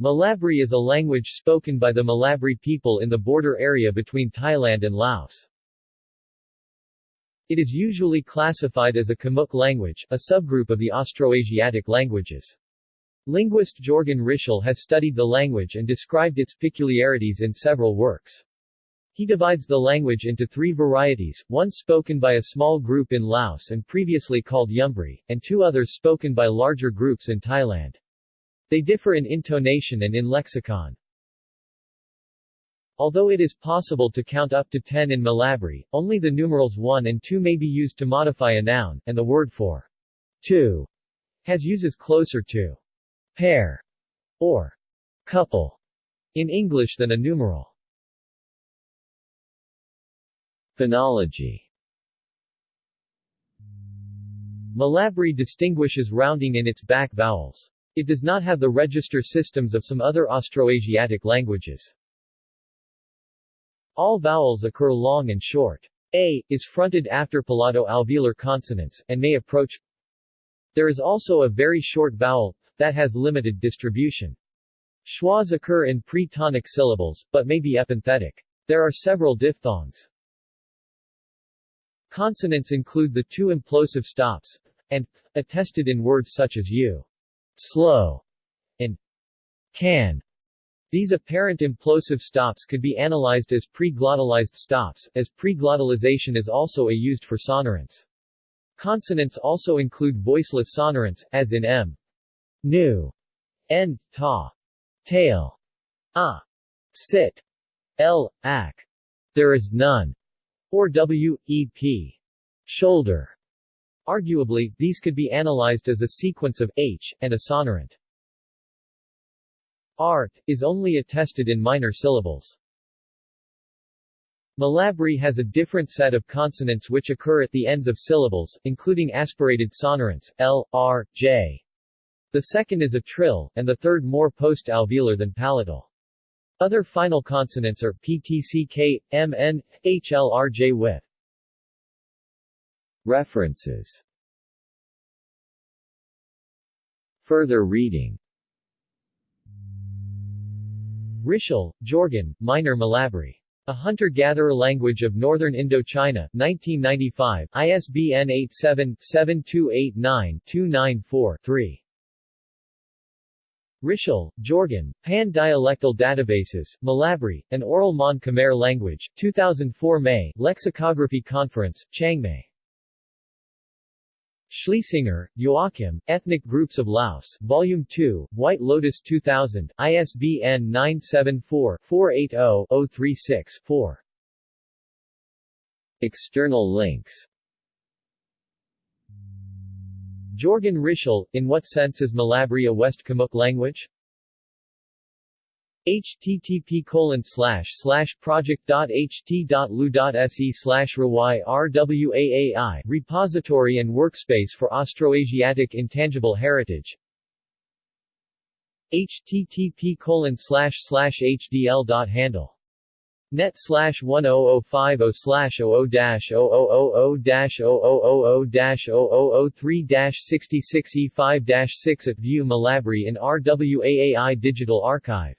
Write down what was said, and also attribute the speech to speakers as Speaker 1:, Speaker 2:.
Speaker 1: Mlabri is a language spoken by the Mlabri people in the border area between Thailand and Laos. It is usually classified as a Khmuic language, a subgroup of the Austroasiatic languages. Linguist Jorgen Rischel has studied the language and described its peculiarities in several works. He divides the language into three varieties, one spoken by a small group in Laos and previously called Yumbri, and two others spoken by larger groups in Thailand. They differ in intonation and in lexicon. Although it is possible to count up to 10 in Mlabri, only the numerals 1 and 2 may be used to modify a noun, and the word for two has uses closer to pair or couple in English than a numeral. Phonology Mlabri distinguishes rounding in its back vowels. It does not have the register systems of some other Austroasiatic languages. All vowels occur long and short. A is fronted after palato-alveolar consonants, and may approach There is also a very short vowel, that has limited distribution. Schwas occur in pre-tonic syllables, but may be epenthetic. There are several diphthongs. Consonants include the two implosive stops, and, attested in words such as u, slow, and can. These apparent implosive stops could be analyzed as preglottalized stops, as preglottalization is also a used for sonorants. Consonants also include voiceless sonorants, as in m, nu, n, ta, tail, a, sit, l, ak. There is none, or w, e, p, shoulder. Arguably, these could be analyzed as a sequence of h, and a sonorant. Art, is only attested in minor syllables. Mlabri has a different set of consonants which occur at the ends of syllables, including aspirated sonorants, l, r, j. The second is a trill, and the third more post-alveolar than palatal. Other final consonants are ptck, mn, hlrj with. References Further reading Rischel, Jorgen, Minor Mlabri. A Hunter-Gatherer Language of Northern Indochina, 1995, ISBN 87-7289-294-3. Rischel, Jorgen, Pan-Dialectal Databases, Mlabri, An Oral Mon Khmer Language, 2004 May, Lexicography Conference, Chiang Mai. Schliesinger, Joachim, Ethnic Groups of Laos, Volume 2, White Lotus 2000, ISBN 974-480-036-4. External links Jorgen Rischel, In What Sense is Mlabri a West Khmuic language? Http colon slash slash project.ht.lu.se slash rwaai repository and workspace for Austroasiatic intangible heritage http colon slash slash hdl.handle net slash 10050 slash 00 dash 0000 dash 0000 dash 0003 dash 66 E5 dash 6 at View Mlabri in RWAAI Digital Archive